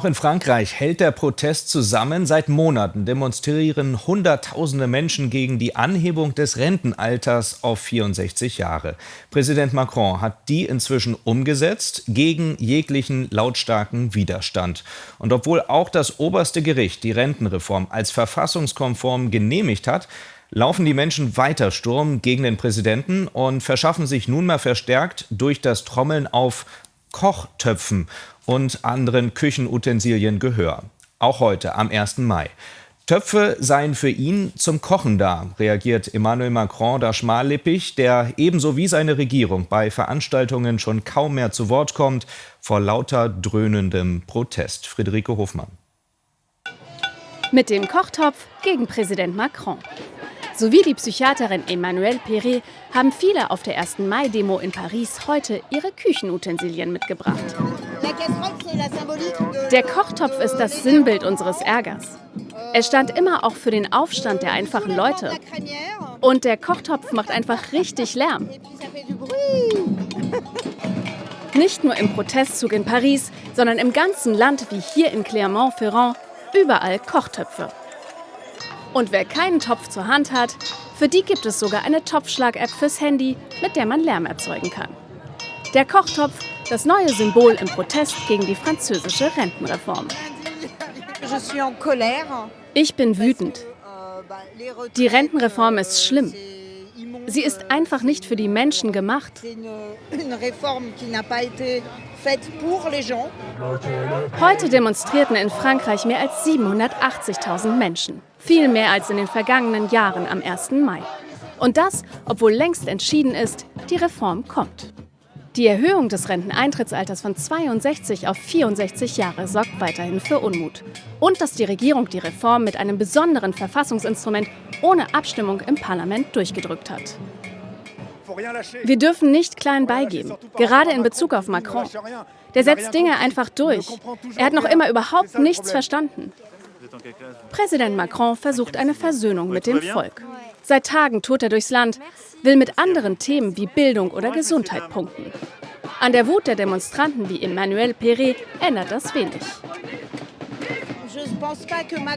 Auch in Frankreich hält der Protest zusammen. Seit Monaten demonstrieren Hunderttausende Menschen gegen die Anhebung des Rentenalters auf 64 Jahre. Präsident Macron hat die inzwischen umgesetzt, gegen jeglichen lautstarken Widerstand. Und obwohl auch das oberste Gericht die Rentenreform als verfassungskonform genehmigt hat, laufen die Menschen weiter Sturm gegen den Präsidenten und verschaffen sich nunmehr verstärkt durch das Trommeln auf Kochtöpfen und anderen Küchenutensilien Gehör. Auch heute am 1. Mai. Töpfe seien für ihn zum Kochen da, reagiert Emmanuel Macron da schmallippig, der ebenso wie seine Regierung bei Veranstaltungen schon kaum mehr zu Wort kommt, vor lauter dröhnendem Protest. Friederike Hofmann. Mit dem Kochtopf gegen Präsident Macron. Sowie die Psychiaterin Emmanuelle Perret haben viele auf der 1. Mai-Demo in Paris heute ihre Küchenutensilien mitgebracht. Der Kochtopf ist das Sinnbild unseres Ärgers. Er stand immer auch für den Aufstand der einfachen Leute. Und der Kochtopf macht einfach richtig Lärm. Nicht nur im Protestzug in Paris, sondern im ganzen Land wie hier in Clermont-Ferrand überall Kochtöpfe. Und wer keinen Topf zur Hand hat, für die gibt es sogar eine Topfschlag-App fürs Handy, mit der man Lärm erzeugen kann. Der Kochtopf, das neue Symbol im Protest gegen die französische Rentenreform. Ich bin wütend. Die Rentenreform ist schlimm. Sie ist einfach nicht für die Menschen gemacht. Heute demonstrierten in Frankreich mehr als 780.000 Menschen. Viel mehr als in den vergangenen Jahren am 1. Mai. Und das, obwohl längst entschieden ist, die Reform kommt. Die Erhöhung des Renteneintrittsalters von 62 auf 64 Jahre sorgt weiterhin für Unmut. Und dass die Regierung die Reform mit einem besonderen Verfassungsinstrument ohne Abstimmung im Parlament durchgedrückt hat. Wir dürfen nicht klein beigeben, gerade in Bezug auf Macron. Der setzt Dinge einfach durch. Er hat noch immer überhaupt nichts verstanden. Präsident Macron versucht eine Versöhnung mit dem Volk. Seit Tagen tourt er durchs Land, will mit anderen Themen wie Bildung oder Gesundheit punkten. An der Wut der Demonstranten wie Emmanuel Perret ändert das wenig.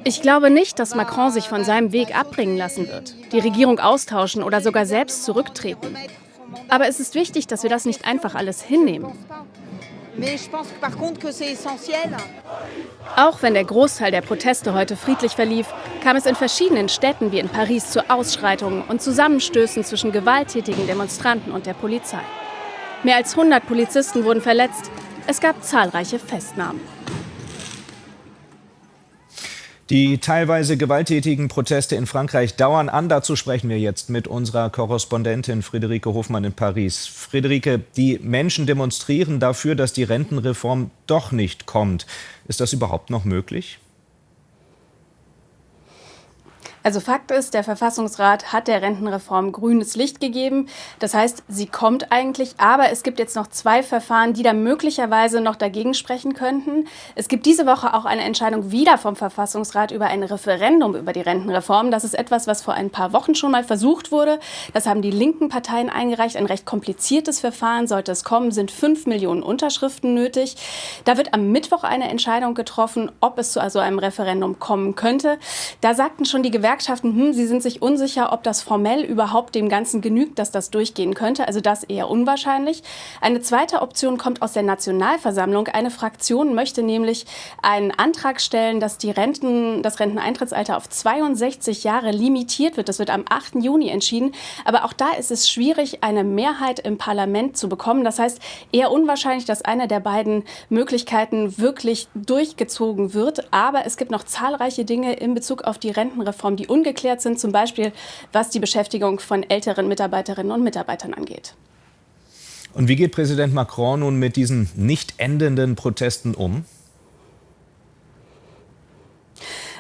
Ich glaube nicht, dass Macron sich von seinem Weg abbringen lassen wird, die Regierung austauschen oder sogar selbst zurücktreten. Aber es ist wichtig, dass wir das nicht einfach alles hinnehmen. Auch wenn der Großteil der Proteste heute friedlich verlief, kam es in verschiedenen Städten wie in Paris zu Ausschreitungen und Zusammenstößen zwischen gewalttätigen Demonstranten und der Polizei. Mehr als 100 Polizisten wurden verletzt. Es gab zahlreiche Festnahmen. Die teilweise gewalttätigen Proteste in Frankreich dauern an. Dazu sprechen wir jetzt mit unserer Korrespondentin Friederike Hofmann in Paris. Friederike, die Menschen demonstrieren dafür, dass die Rentenreform doch nicht kommt. Ist das überhaupt noch möglich? Also Fakt ist, der Verfassungsrat hat der Rentenreform grünes Licht gegeben. Das heißt, sie kommt eigentlich, aber es gibt jetzt noch zwei Verfahren, die da möglicherweise noch dagegen sprechen könnten. Es gibt diese Woche auch eine Entscheidung wieder vom Verfassungsrat über ein Referendum über die Rentenreform. Das ist etwas, was vor ein paar Wochen schon mal versucht wurde. Das haben die linken Parteien eingereicht. Ein recht kompliziertes Verfahren sollte es kommen, sind fünf Millionen Unterschriften nötig. Da wird am Mittwoch eine Entscheidung getroffen, ob es zu also einem Referendum kommen könnte. Da sagten schon die Gewerkschaften, Gewerkschaften, hm, sie sind sich unsicher, ob das formell überhaupt dem Ganzen genügt, dass das durchgehen könnte. Also das eher unwahrscheinlich. Eine zweite Option kommt aus der Nationalversammlung. Eine Fraktion möchte nämlich einen Antrag stellen, dass die Renten, das Renteneintrittsalter auf 62 Jahre limitiert wird. Das wird am 8. Juni entschieden. Aber auch da ist es schwierig, eine Mehrheit im Parlament zu bekommen. Das heißt, eher unwahrscheinlich, dass eine der beiden Möglichkeiten wirklich durchgezogen wird. Aber es gibt noch zahlreiche Dinge in Bezug auf die Rentenreform, die die ungeklärt sind, zum Beispiel was die Beschäftigung von älteren Mitarbeiterinnen und Mitarbeitern angeht. Und wie geht Präsident Macron nun mit diesen nicht endenden Protesten um?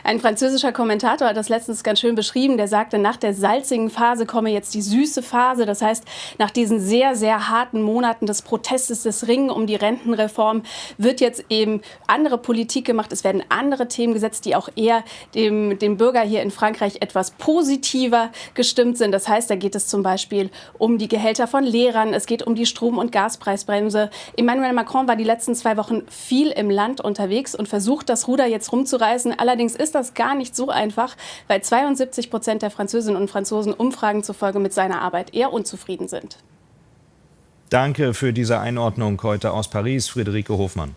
Ein französischer Kommentator hat das letztens ganz schön beschrieben. Der sagte, nach der salzigen Phase komme jetzt die süße Phase. Das heißt, nach diesen sehr, sehr harten Monaten des Protestes, des Ringen um die Rentenreform, wird jetzt eben andere Politik gemacht. Es werden andere Themen gesetzt, die auch eher dem, dem Bürger hier in Frankreich etwas positiver gestimmt sind. Das heißt, da geht es zum Beispiel um die Gehälter von Lehrern, es geht um die Strom- und Gaspreisbremse. Emmanuel Macron war die letzten zwei Wochen viel im Land unterwegs und versucht, das Ruder jetzt rumzureißen. Allerdings ist das gar nicht so einfach, weil 72 Prozent der Französinnen und Franzosen Umfragen zufolge mit seiner Arbeit eher unzufrieden sind. Danke für diese Einordnung heute aus Paris, Friederike Hofmann.